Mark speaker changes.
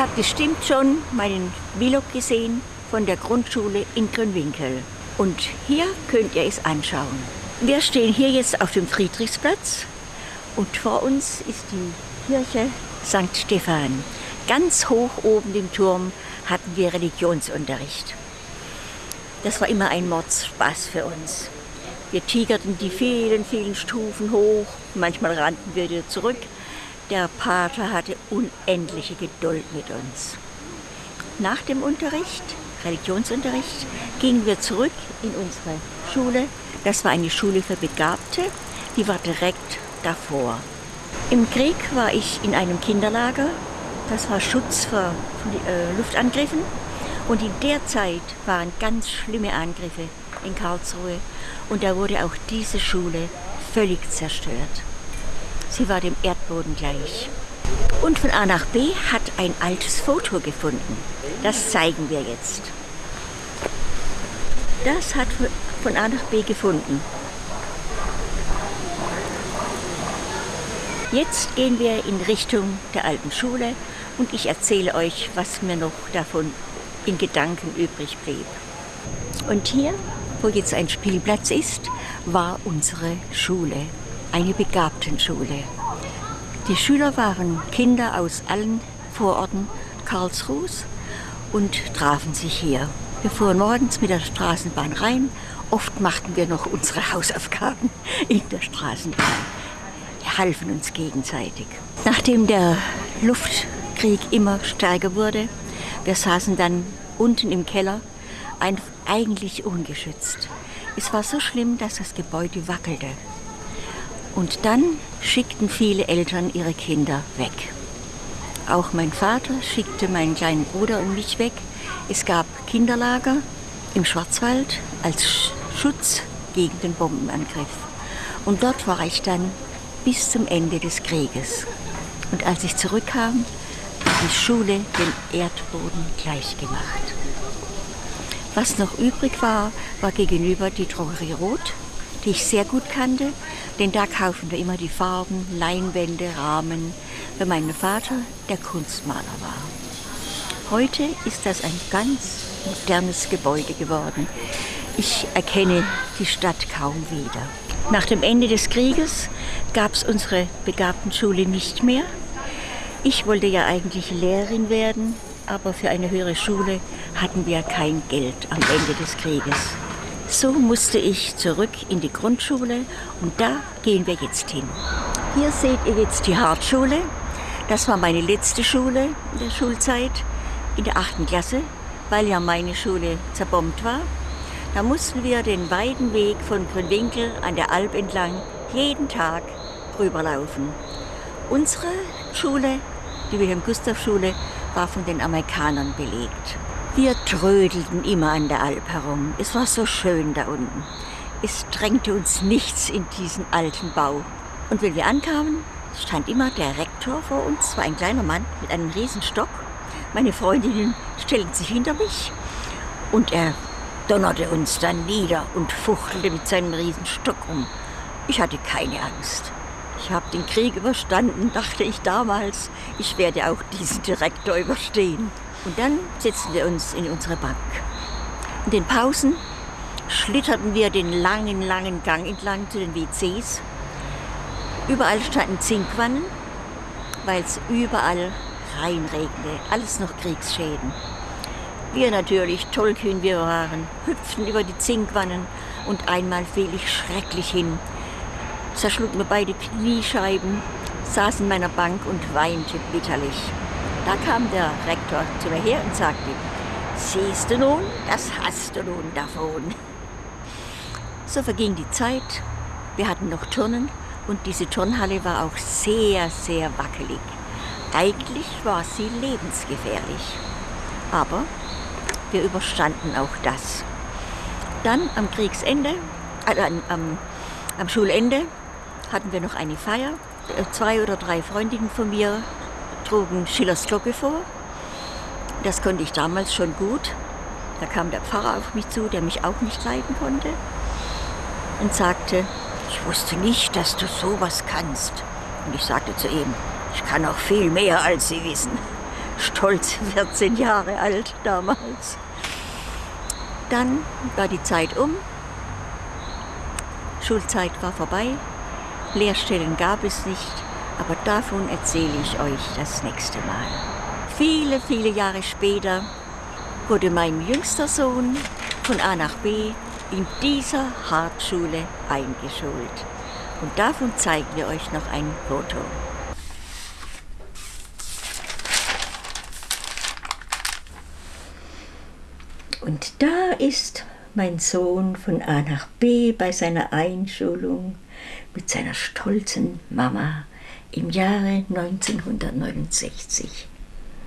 Speaker 1: habt bestimmt schon meinen Vlog gesehen von der Grundschule in Grünwinkel. Und hier könnt ihr es anschauen. Wir stehen hier jetzt auf dem Friedrichsplatz und vor uns ist die Kirche St. Stephan. Ganz hoch oben im Turm hatten wir Religionsunterricht. Das war immer ein Mordspaß für uns. Wir tigerten die vielen, vielen Stufen hoch, manchmal rannten wir wieder zurück. Der Pater hatte unendliche Geduld mit uns. Nach dem Unterricht, Religionsunterricht, gingen wir zurück in unsere Schule. Das war eine Schule für Begabte, die war direkt davor. Im Krieg war ich in einem Kinderlager. Das war Schutz vor äh, Luftangriffen. Und in der Zeit waren ganz schlimme Angriffe in Karlsruhe. Und da wurde auch diese Schule völlig zerstört. Sie war dem Erdboden gleich. Und von A nach B hat ein altes Foto gefunden. Das zeigen wir jetzt. Das hat von A nach B gefunden. Jetzt gehen wir in Richtung der alten Schule und ich erzähle euch, was mir noch davon in Gedanken übrig blieb. Und hier, wo jetzt ein Spielplatz ist, war unsere Schule, eine Begabtenschule. Die Schüler waren Kinder aus allen Vororten Karlsruhes und trafen sich hier. Wir fuhren morgens mit der Straßenbahn rein. Oft machten wir noch unsere Hausaufgaben in der Straßenbahn halfen uns gegenseitig. Nachdem der Luftkrieg immer stärker wurde, wir saßen dann unten im Keller, eigentlich ungeschützt. Es war so schlimm, dass das Gebäude wackelte. Und dann schickten viele Eltern ihre Kinder weg. Auch mein Vater schickte meinen kleinen Bruder und mich weg. Es gab Kinderlager im Schwarzwald als Schutz gegen den Bombenangriff. Und dort war ich dann bis zum Ende des Krieges. Und als ich zurückkam, hat die Schule den Erdboden gleichgemacht. Was noch übrig war, war gegenüber die Drogerie Rot, die ich sehr gut kannte, denn da kaufen wir immer die Farben, Leinwände, Rahmen, weil mein Vater der Kunstmaler war. Heute ist das ein ganz modernes Gebäude geworden. Ich erkenne die Stadt kaum wieder. Nach dem Ende des Krieges gab es unsere Begabtenschule nicht mehr. Ich wollte ja eigentlich Lehrerin werden, aber für eine höhere Schule hatten wir kein Geld am Ende des Krieges. So musste ich zurück in die Grundschule und da gehen wir jetzt hin. Hier seht ihr jetzt die Hartschule. Das war meine letzte Schule in der Schulzeit, in der achten Klasse, weil ja meine Schule zerbombt war. Da mussten wir den weiten Weg von Grünwinkel an der Alp entlang jeden Tag rüberlaufen. Unsere Schule, die Wilhelm-Gustav-Schule, war von den Amerikanern belegt. Wir trödelten immer an der Alp herum. Es war so schön da unten. Es drängte uns nichts in diesen alten Bau. Und wenn wir ankamen, stand immer der Rektor vor uns, war ein kleiner Mann mit einem Riesenstock. Meine Freundinnen stellten sich hinter mich und er donnerte uns dann nieder und fuchtelte mit seinem Riesenstock um. Ich hatte keine Angst. Ich habe den Krieg überstanden, dachte ich damals. Ich werde auch diesen Direktor überstehen. Und dann setzten wir uns in unsere Bank. In den Pausen schlitterten wir den langen, langen Gang entlang zu den WCs. Überall standen Zinkwannen, weil es überall reinregnete. Alles noch Kriegsschäden. Wir natürlich, tollkühn wir waren, hüpften über die Zinkwannen und einmal fiel ich schrecklich hin. Zerschlug mir beide Kniescheiben, saß in meiner Bank und weinte bitterlich. Da kam der Rektor zu mir her und sagte, siehst du nun, das hast du nun davon. So verging die Zeit, wir hatten noch Turnen und diese Turnhalle war auch sehr, sehr wackelig. Eigentlich war sie lebensgefährlich. Aber wir überstanden auch das. Dann am Kriegsende, also am, am Schulende, hatten wir noch eine Feier. Zwei oder drei Freundinnen von mir trugen Schillers Glocke vor. Das konnte ich damals schon gut. Da kam der Pfarrer auf mich zu, der mich auch nicht leiden konnte und sagte, ich wusste nicht, dass du sowas kannst. Und ich sagte zu ihm, ich kann auch viel mehr, als Sie wissen. stolze 14 Jahre alt damals. Dann war die Zeit um, Schulzeit war vorbei, Lehrstellen gab es nicht, aber davon erzähle ich euch das nächste Mal. Viele, viele Jahre später wurde mein jüngster Sohn von A nach B in dieser Hartschule eingeschult. Und davon zeigen wir euch noch ein Foto. Und da ist mein Sohn von A nach B bei seiner Einschulung mit seiner stolzen Mama im Jahre 1969.